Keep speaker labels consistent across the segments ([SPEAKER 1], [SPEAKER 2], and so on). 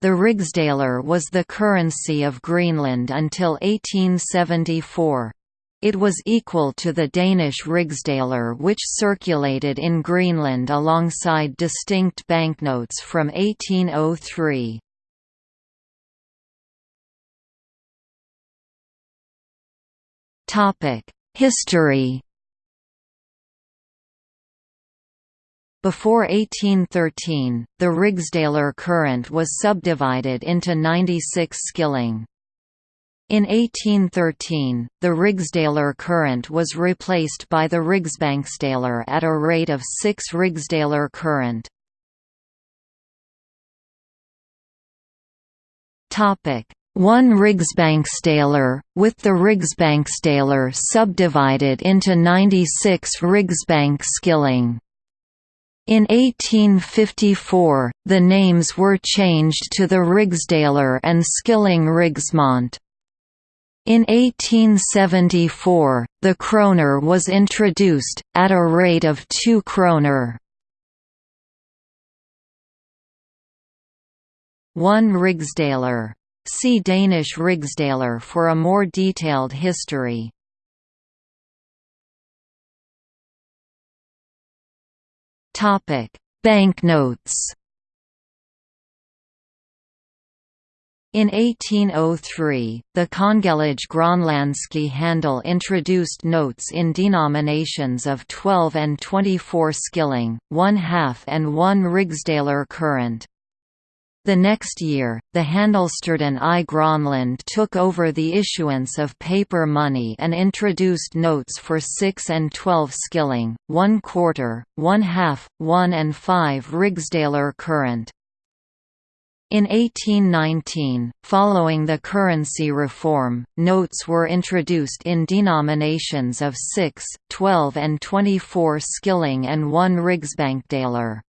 [SPEAKER 1] The rigsdaler was the currency of Greenland until 1874. It was equal to the Danish rigsdaler which circulated in Greenland alongside distinct banknotes from 1803. History Before 1813, the rigsdaler current was subdivided into 96 skilling. In 1813, the rigsdaler current was replaced by the Rigsbanksdaler at a rate of 6 rigsdaler current. One Rigsbanksdaler, with the Rigsbanksdaler subdivided into 96 Rigsbank skilling. In 1854, the names were changed to the Rigsdaler and Skilling Rigsmont. In 1874, the kroner was introduced, at a rate of 2 kroner. One Rigsdaler. See Danish Rigsdaler for a more detailed history. Banknotes In 1803, the Kongelige Grønlandske Handel introduced notes in denominations of 12 and 24 skilling, one half and one rigsdaler current. The next year, the Handelsstanden i Grønland took over the issuance of paper money and introduced notes for 6 and 12 skilling, 1 quarter, 1 half, 1 and 5 rigsdaler current. In 1819, following the currency reform, notes were introduced in denominations of 6, 12 and 24 skilling and 1 rigsbankdaler.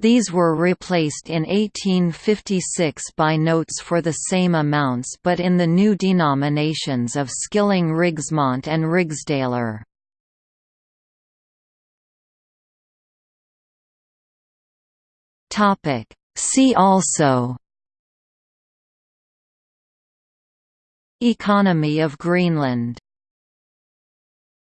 [SPEAKER 1] These were replaced in 1856 by notes for the same amounts but in the new denominations of skilling rigsmont and rigsdaler. See also Economy of Greenland